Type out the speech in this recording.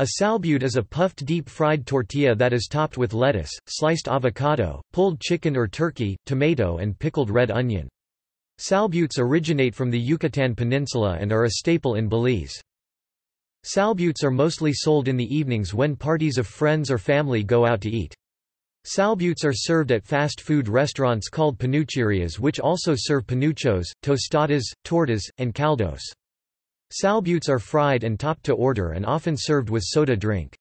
A salbute is a puffed deep-fried tortilla that is topped with lettuce, sliced avocado, pulled chicken or turkey, tomato and pickled red onion. Salbutes originate from the Yucatan Peninsula and are a staple in Belize. Salbutes are mostly sold in the evenings when parties of friends or family go out to eat. Salbutes are served at fast food restaurants called panucherias which also serve panuchos, tostadas, tortas, and caldos. Salbutes are fried and topped to order and often served with soda drink.